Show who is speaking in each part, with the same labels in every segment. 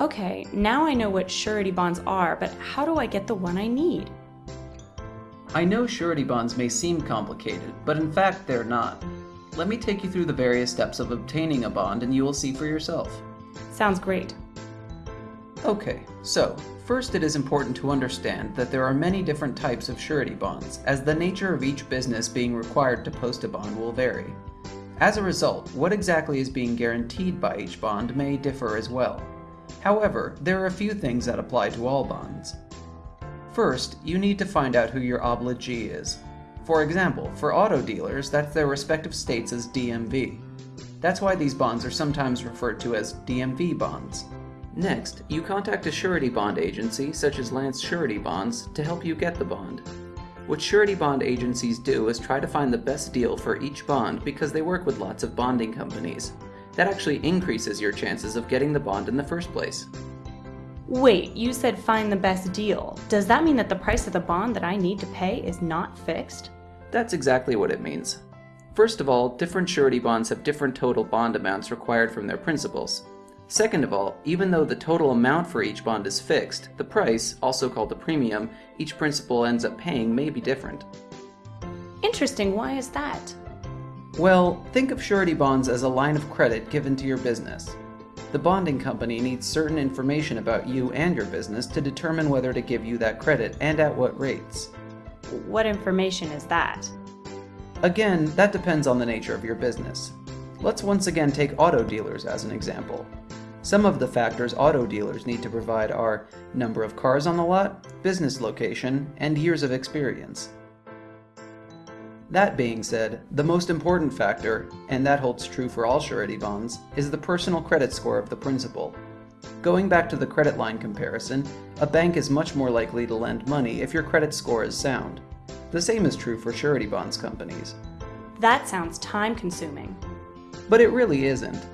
Speaker 1: Okay, now I know what surety bonds are, but how do I get the one I need?
Speaker 2: I know surety bonds may seem complicated, but in fact they're not. Let me take you through the various steps of obtaining a bond and you will see for yourself.
Speaker 1: Sounds great.
Speaker 2: Okay, so first it is important to understand that there are many different types of surety bonds, as the nature of each business being required to post a bond will vary. As a result, what exactly is being guaranteed by each bond may differ as well. However, there are a few things that apply to all bonds. First, you need to find out who your obligee is. For example, for auto dealers, that's their respective states as DMV. That's why these bonds are sometimes referred to as DMV bonds. Next, you contact a surety bond agency, such as Lance Surety Bonds, to help you get the bond. What surety bond agencies do is try to find the best deal for each bond because they work with lots of bonding companies. That actually increases your chances of getting the bond in the first place.
Speaker 1: Wait, you said find the best deal. Does that mean that the price of the bond that I need to pay is not fixed?
Speaker 2: That's exactly what it means. First of all, different surety bonds have different total bond amounts required from their principals. Second of all, even though the total amount for each bond is fixed, the price, also called the premium, each principal ends up paying may be different.
Speaker 1: Interesting, why is that?
Speaker 2: Well, think of surety bonds as a line of credit given to your business. The bonding company needs certain information about you and your business to determine whether to give you that credit and at what rates.
Speaker 1: What information is that?
Speaker 2: Again, that depends on the nature of your business. Let's once again take auto dealers as an example. Some of the factors auto dealers need to provide are number of cars on the lot, business location, and years of experience. That being said, the most important factor, and that holds true for all surety bonds, is the personal credit score of the principal. Going back to the credit line comparison, a bank is much more likely to lend money if your credit score is sound. The same is true for surety bonds companies.
Speaker 1: That sounds time consuming.
Speaker 2: But it really isn't.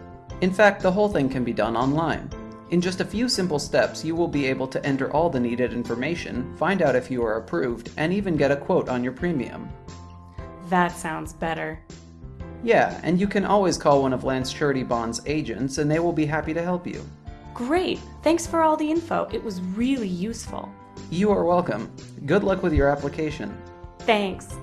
Speaker 2: In fact, the whole thing can be done online. In just a few simple steps, you will be able to enter all the needed information, find out if you are approved, and even get a quote on your premium.
Speaker 1: That sounds better.
Speaker 2: Yeah, and you can always call one of Lance Surety Bond's agents and they will be happy to help you.
Speaker 1: Great! Thanks for all the info. It was really useful.
Speaker 2: You are welcome. Good luck with your application.
Speaker 1: Thanks.